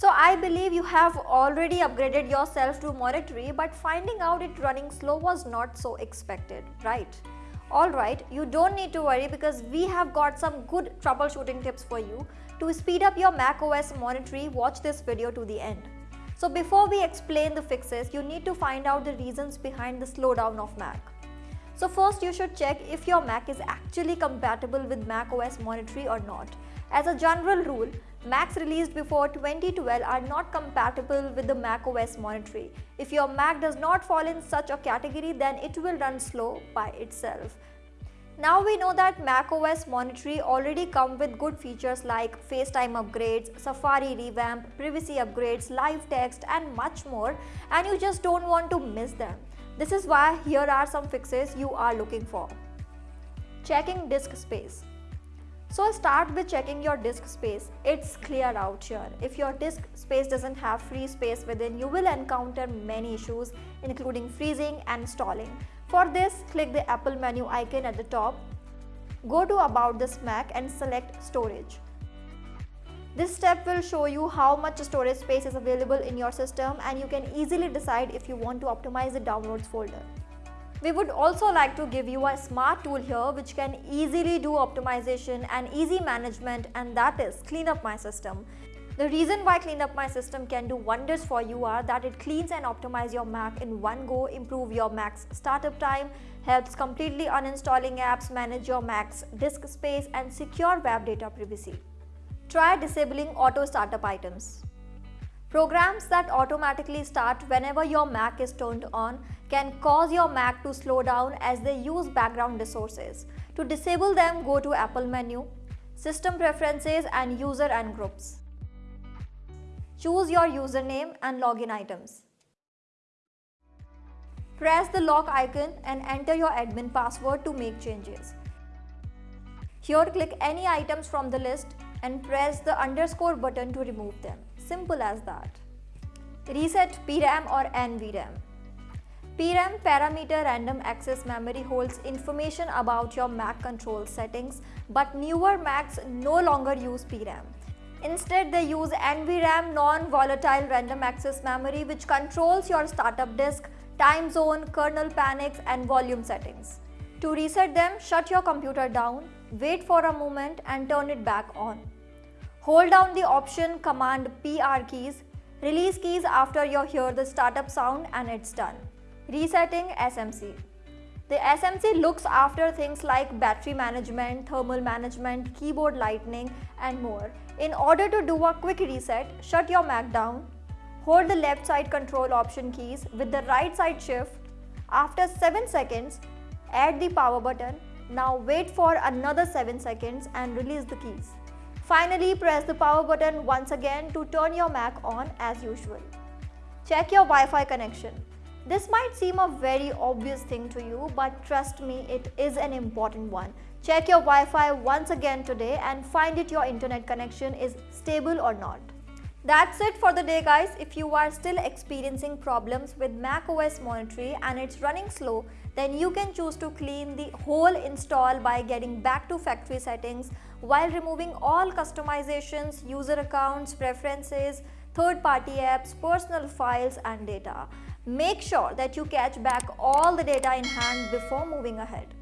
So I believe you have already upgraded yourself to Monterey but finding out it running slow was not so expected, right? Alright, you don't need to worry because we have got some good troubleshooting tips for you. To speed up your macOS Monterey, watch this video to the end. So before we explain the fixes, you need to find out the reasons behind the slowdown of Mac. So first you should check if your Mac is actually compatible with macOS Monterey or not. As a general rule, Macs released before 2012 are not compatible with the macOS Monterey. If your Mac does not fall in such a category, then it will run slow by itself. Now we know that macOS Monterey already come with good features like FaceTime upgrades, Safari revamp, privacy upgrades, live text and much more and you just don't want to miss them. This is why here are some fixes you are looking for. Checking disk space. So start with checking your disk space. It's clear out here. If your disk space doesn't have free space within, you will encounter many issues including freezing and stalling. For this, click the Apple menu icon at the top. Go to About this Mac and select Storage. This step will show you how much storage space is available in your system and you can easily decide if you want to optimize the downloads folder. We would also like to give you a smart tool here which can easily do optimization and easy management and that is clean up my system. The reason why clean up my system can do wonders for you are that it cleans and optimize your Mac in one go, improve your Mac's startup time, helps completely uninstalling apps, manage your Mac's disk space and secure web data privacy. Try disabling auto startup items. Programs that automatically start whenever your Mac is turned on can cause your Mac to slow down as they use background resources. To disable them, go to Apple menu, System Preferences and User and Groups. Choose your username and login items. Press the lock icon and enter your admin password to make changes. Here click any items from the list and press the underscore button to remove them. Simple as that. Reset PRAM or NVRAM. PRAM parameter random access memory holds information about your Mac control settings but newer Macs no longer use PRAM. Instead, they use NVRAM non-volatile random access memory which controls your startup disk, time zone, kernel panics and volume settings. To reset them, shut your computer down, wait for a moment and turn it back on. Hold down the Option Command PR keys, release keys after you hear the startup sound and it's done. Resetting SMC. The SMC looks after things like battery management, thermal management, keyboard lightning and more. In order to do a quick reset, shut your Mac down, hold the left side control option keys with the right side shift. After 7 seconds, add the power button. Now wait for another 7 seconds and release the keys. Finally, press the power button once again to turn your Mac on as usual. Check your Wi-Fi connection. This might seem a very obvious thing to you, but trust me, it is an important one. Check your Wi-Fi once again today and find it your internet connection is stable or not. That's it for the day guys. If you are still experiencing problems with macOS Monterey and it's running slow, then you can choose to clean the whole install by getting back to factory settings while removing all customizations, user accounts, preferences, third-party apps, personal files and data. Make sure that you catch back all the data in hand before moving ahead.